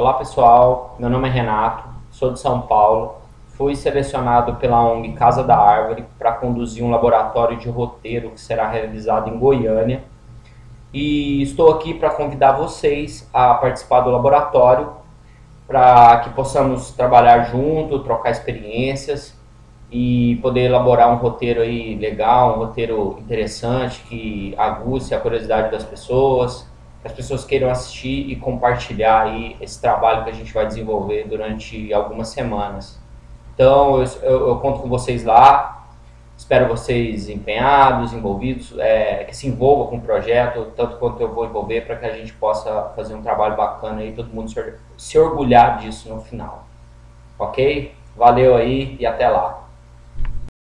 Olá pessoal, meu nome é Renato, sou de São Paulo, fui selecionado pela ONG Casa da Árvore para conduzir um laboratório de roteiro que será realizado em Goiânia. E estou aqui para convidar vocês a participar do laboratório para que possamos trabalhar junto, trocar experiências e poder elaborar um roteiro aí legal, um roteiro interessante que aguce a curiosidade das pessoas, as pessoas queiram assistir e compartilhar aí esse trabalho que a gente vai desenvolver durante algumas semanas. Então, eu, eu, eu conto com vocês lá, espero vocês empenhados, envolvidos, é, que se envolvam com o projeto, tanto quanto eu vou envolver, para que a gente possa fazer um trabalho bacana e todo mundo se, se orgulhar disso no final. Ok? Valeu aí e até lá.